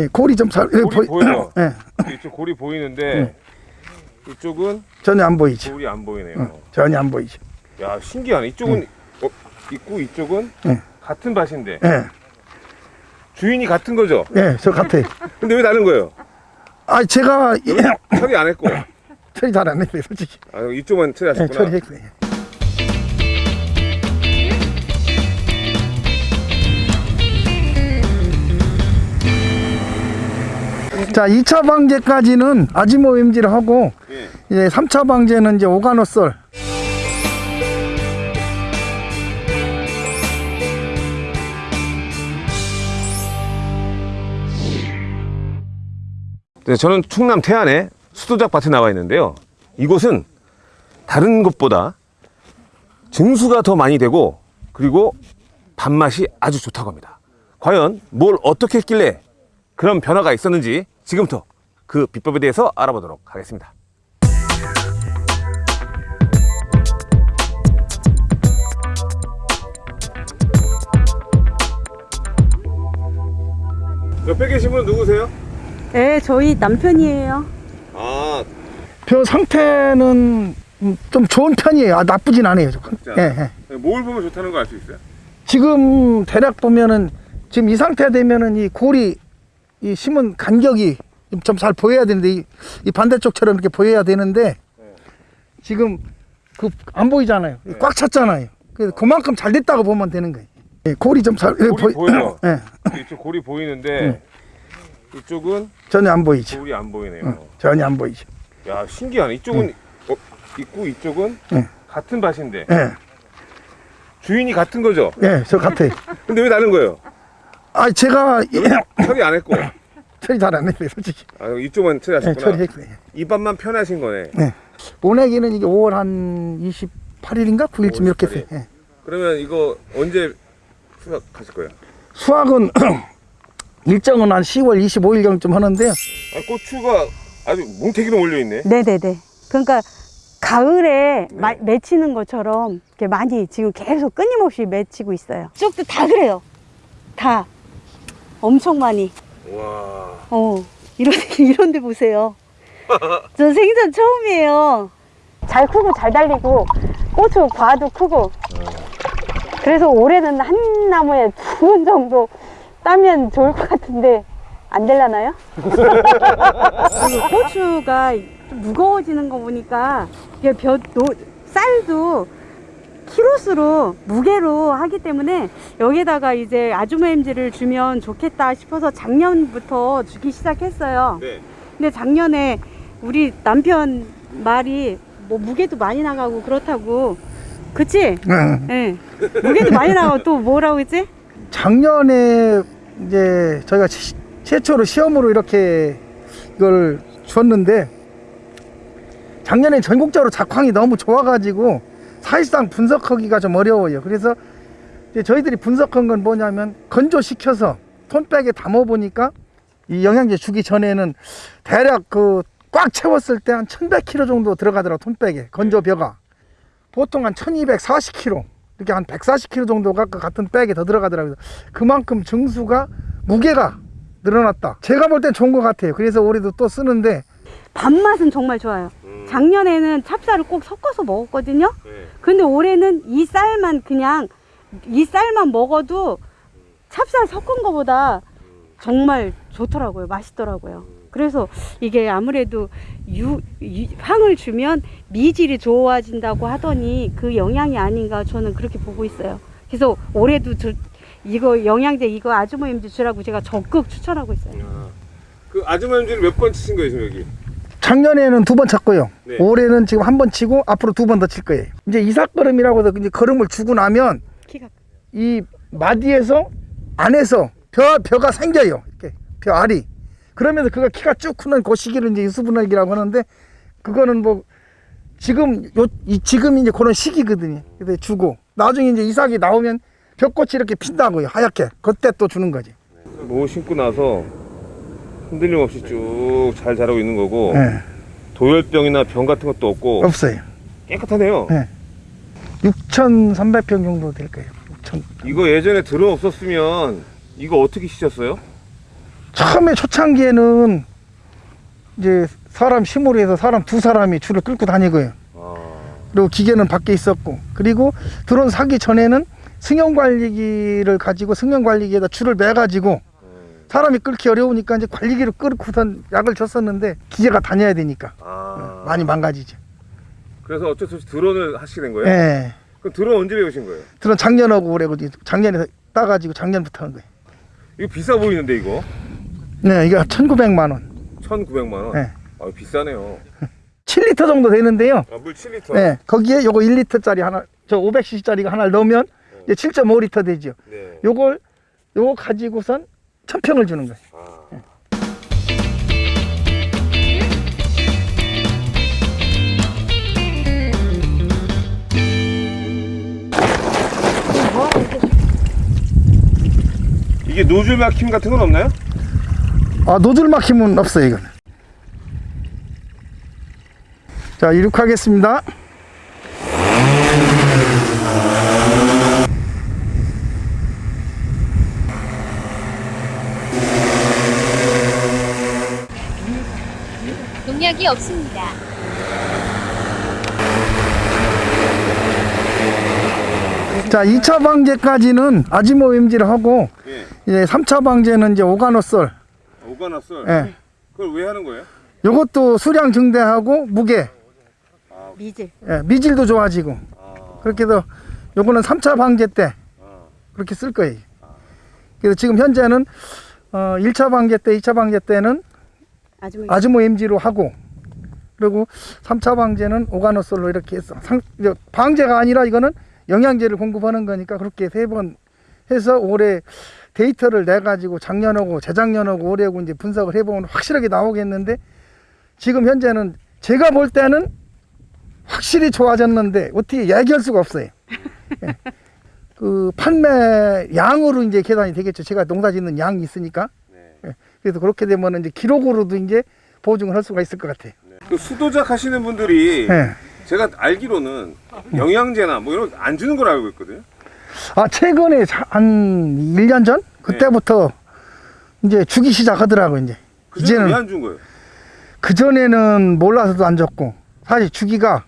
예, 골이 좀 살, 예, 골이 보이- 보여요. 예, 이쪽 골이 보이는데 이쪽은 전혀 안 보이죠. 골이 안 보이네요. 응, 전혀 안 보이죠. 야 신기하네. 이쪽은 어, 있고 이쪽은 응. 같은 밭인데 예, 주인이 같은 거죠. 예, 저 같아요. 근데 왜 다른 거예요? 아, 제가 예, 처리 안 했고 처리 잘 안 했어요, 솔직히. 아, 이쪽만 예, 처리하셨구나. 처리했어요. 자, 2차 방제까지는 아지모 엠지를 하고 예. 이제 3차 방제는 이제 오가노솔 네, 저는 충남 태안의 수도작 밭에 나와 있는데요. 이곳은 다른 곳보다 증수가 더 많이 되고 그리고 밥맛이 아주 좋다고 합니다. 과연 뭘 어떻게 했길래 그런 변화가 있었는지 지금부터 그 비법에 대해서 알아보도록 하겠습니다. 옆에 계신 분 누구세요? 네, 저희 남편이에요. 아, 벼 상태는 음, 좀 좋은 편이에요. 아, 나쁘진 않아요. 진짜? 예, 예. 뭘 보면 좋다는 거 알 수 있어요? 지금 대략 보면은 지금 이 상태 되면은 이 골이 이 심은 간격이 좀 잘 보여야 되는데 이, 이 반대쪽처럼 이렇게 보여야 되는데 지금 그 안 보이잖아요. 꽉 찼잖아요. 그래서 그만큼 잘 됐다고 보면 되는 거예요. 예, 골이 좀 잘, 골이 보여요. 예, 이쪽 골이 보이는데 이쪽은 전혀 안 보이죠. 골이 안 보이네요. 응, 전혀 안 보이죠. 야 신기하네. 이쪽은 어, 있고 이쪽은 응. 같은 밭인데 예, 주인이 같은 거죠. 예, 저 같아요. 근데 왜 다른 거예요? 아, 제가 예, 처리 안 했고 처리 잘 안 했어요, 솔직히. 아, 이쪽만 예, 처리하셨구나. 처리했어요. 이 밭만 편하신 거네. 네. 오내기는 이게 5월 한 28일인가 9일쯤 이렇게 28일. 했어요. 예. 그러면 이거 언제 수확하실 거예요? 수확은 일정은 한 10월 25일경쯤 하는데요. 아, 고추가 아주 뭉태기로 몰려 있네. 네네네. 그러니까 가을에 마- 맺히는 것처럼 이렇게 많이 지금 계속 끊임없이 맺히고 있어요. 쪽도 다 그래요. 다. 엄청 많이. 와. 어, 이런, 이런 데 보세요. 저 생전 처음이에요. 잘 크고 잘 달리고, 고추 과도 크고. 그래서 올해는 한 나무에 두 번 정도 따면 좋을 것 같은데, 안 될라나요? 고추가 좀 무거워지는 거 보니까, 이게 벼, 노, 쌀도 키로수로 무게로 하기 때문에 여기다가 이제 아주머님들을 주면 좋겠다 싶어서 작년부터 주기 시작했어요. 네. 근데 작년에 우리 남편 말이 뭐 무게도 많이 나가고 그렇다고 그치? 응. 예. 무게도 많이 나가고 또 뭐라고 했지? 작년에 이제 저희가 시- 최초로 시험으로 이렇게 이걸 줬는데 작년에 전국적으로 작황이 너무 좋아가지고 사실상 분석하기가 좀 어려워요. 그래서 저희들이 분석한 건 뭐냐면 건조시켜서 톤백에 담아 보니까 이 영양제 주기 전에는 대략 그 꽉 채웠을 때 한 1100kg 정도 들어가더라고 톤백에. 건조벼가. 보통 한 1240kg 이렇게 한 140kg 정도가 그 같은 백에 더 들어가더라고요. 그만큼 증수가 무게가 늘어났다. 제가 볼 땐 좋은 것 같아요. 그래서 올해도 또 쓰는데 밥맛은 정말 좋아요. 작년에는 찹쌀을 꼭 섞어서 먹었거든요. 네. 근데 올해는 이 쌀만 그냥 이 쌀만 먹어도 찹쌀 섞은 거보다 정말 좋더라고요. 맛있더라고요. 그래서 이게 아무래도 유, 유- 향을 주면 미질이 좋아진다고 하더니 그 영향이 아닌가 저는 그렇게 보고 있어요. 그래서 올해도 저 이거 영양제 이거 아주머님들 주라고 제가 적극 추천하고 있어요. 그 아주머님들 몇번 치신 거예요, 지금 여기? 작년에는 두 번 쳤고요 네. 올해는 지금 한 번 치고 앞으로 두 번 더 칠 거예요 이제 이삭걸음이라고 해서 이제 걸음을 주고 나면 키가 이 마디에서 안에서 벼, 벼가 생겨요. 이렇게 벼 알이. 그러면서 그가 키가 쭉 크는 그 시기를 이제 유수분할기라고 하는데 그거는 뭐 지금 요, 이 지금 이제 그런 시기거든요. 그래서 주고 나중에 이제 이삭이 나오면 벼꽃이 이렇게 핀다고요. 하얗게. 그때 또 주는 거지. 뭐 신고 나서 흔들림 없이 쭉 잘 자라고 있는 거고 예. 도열병이나 병 같은 것도 없고 없어요. 깨끗하네요. 예. 6,300평 정도 될 거예요. 6,000. 이거 예전에 들어 없었으면 이거 어떻게 치셨어요? 처음에 초창기에는 이제 사람 힘으로 해서 사람 두 사람이 줄을 끌고 다니고요. 아, 그리고 기계는 밖에 있었고 그리고 드론 사기 전에는 승용 관리기를 가지고 승용 관리기에다 줄을 매 가지고 사람이 끌기 어려우니까 이제 관리기를 끌고선 약을 줬었는데 기계가 다녀야 되니까 아. 많이 망가지죠. 그래서 어쩔 수 없이 드론을 하시게 된 거예요? 예. 그럼 드론 언제 배우신 거예요? 드론 작년하고 올해고 작년에 따가지고 작년부터 한 거예요. 이거 비싸 보이는데 이거 네, 이게 1,900만 원. 1,900만 원. 네. 아, 비싸네요. 7리터 정도 되는데요. 아, 물 7리터. 네, 거기에 요거 1리터짜리 하나, 저 500cc짜리가 하나를 넣으면 이제 7.5리터 되죠. 네. 요걸 요거 가지고선 천평을 주는 거예요. 아. 이게 노즐 막힘 같은 건 없나요? 아, 노즐 막힘은 없어요, 이거는. 자, 이륙하겠습니다. 농약이 없습니다. 자, 2차 방제까지는 아지모 임지를 하고 예. 이제 3차 방제는 이제 오가노솔. 오가났어요. 예. 그걸 왜 하는 거예요? 요것도 수량 증대하고 무게, 미질. 예, 미질도 좋아지고 아. 그렇게 해서 요거는 3차 방제 때 아. 그렇게 쓸 거예요. 그래서 지금 현재는 어, 1차 방제 때, 2차 방제 때는 뭐 아즈모 MG로 하고 그리고 3차 방제는 오가노솔로 이렇게 해서 상, 방제가 아니라 이거는 영양제를 공급하는 거니까 그렇게 세 번 해서 올해 데이터를 내 가지고 작년하고 재작년하고 올해하고 이제 분석을 해보면 확실하게 나오겠는데 지금 현재는 제가 볼 때는 확실히 좋아졌는데 어떻게 얘기할 수가 없어요. 예. 그 판매 양으로 이제 계산이 되겠죠. 제가 농사 짓는 양이 있으니까. 네. 예. 그래서 그렇게 되면 이제 기록으로도 이제 보증을 할 수가 있을 것 같아요. 그 수도작 하시는 분들이 예. 제가 알기로는 영양제나 뭐 이런 거 안 주는 걸 알고 있거든요. 아, 최근에 자- 한 1년 전? 그때부터 이제 주기 시작하더라고, 이제. 그전에 이제는, 왜 안 준 거예요? 그 전에는 몰라서도 안 줬고, 사실 주기가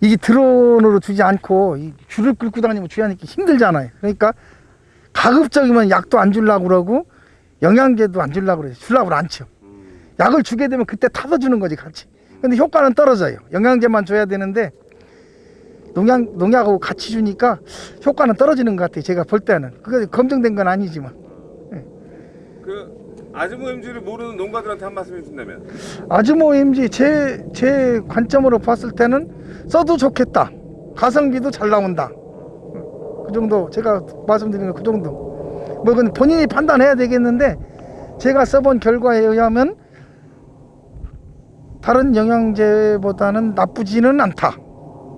이게 드론으로 주지 않고 이 줄을 끌고 다니면 주야니까 힘들잖아요. 그러니까 가급적이면 약도 안 주려고 그러고 영양제도 안 주려고 그래요. 주려고 안 쳐. 약을 주게 되면 그때 타서 주는 거지, 같이. 근데 효과는 떨어져요. 영양제만 줘야 되는데 농약, 농약하고 같이 주니까 효과는 떨어지는 것 같아요. 제가 볼 때는. 그게 검증된 건 아니지만. 그 아즈모 MG를 모르는 농가들한테 한 말씀 해준다면 아주모임지 제, 제 관점으로 봤을 때는 써도 좋겠다. 가성비도 잘 나온다. 그 정도 제가 말씀드리는 그 정도. 뭐 그건 본인이 판단해야 되겠는데 제가 써본 결과에 의하면 다른 영양제보다는 나쁘지는 않다.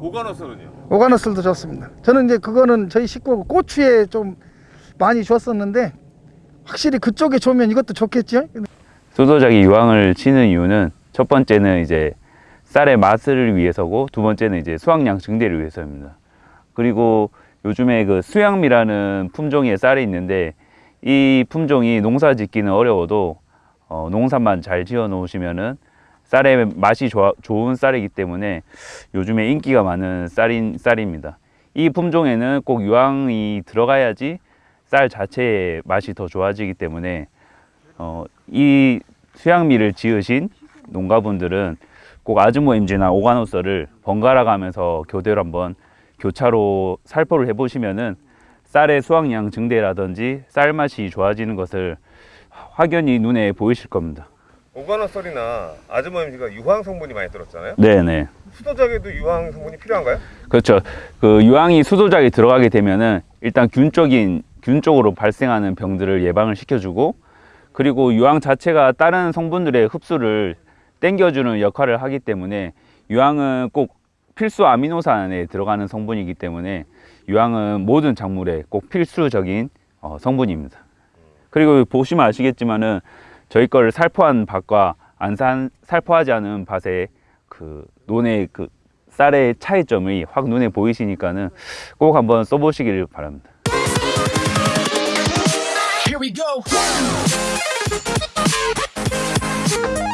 오가노솔은요? 오가노솔도 좋습니다. 저는 이제 그거는 저희 식구 고추에 좀 많이 줬었는데 확실히 그쪽에 좋으면 이것도 좋겠죠. 수도작이 유황을 치는 이유는 첫 번째는 이제 쌀의 맛을 위해서고 두 번째는 이제 수확량 증대를 위해서입니다. 그리고 요즘에 그 수양미라는 품종의 쌀이 있는데 이 품종이 농사 짓기는 어려워도 어, 농사만 잘 지어 놓으시면은 쌀의 맛이 좋아, 좋은 쌀이기 때문에 요즘에 인기가 많은 쌀인 쌀입니다. 이 품종에는 꼭 유황이 들어가야지 쌀 자체의 맛이 더 좋아지기 때문에 어, 이 수양미를 지으신 농가분들은 꼭 아즈모 임지나 오가노서를 번갈아 가면서 교대로 한번 교차로 살포를 해보시면은 쌀의 수확량 증대라든지 쌀 맛이 좋아지는 것을 확연히 눈에 보이실 겁니다. 오가노솔이나 아즈모 MG가 유황 성분이 많이 들었잖아요. 네네. 수도작에도 유황 성분이 필요한가요? 그렇죠. 그 유황이 수도작에 들어가게 되면은 일단 균적인 균 쪽으로 발생하는 병들을 예방을 시켜주고 그리고 유황 자체가 다른 성분들의 흡수를 땡겨주는 역할을 하기 때문에 유황은 꼭 필수 아미노산에 들어가는 성분이기 때문에 유황은 모든 작물에 꼭 필수적인 어, 성분입니다. 그리고 보시면 아시겠지만은 저희 거를 살포한 밭과 안 산, 살포하지 않은 밭의 그 논의 그 쌀의 차이점이 확 눈에 보이시니까는 꼭 한번 써보시기를 바랍니다. Here we go. 네.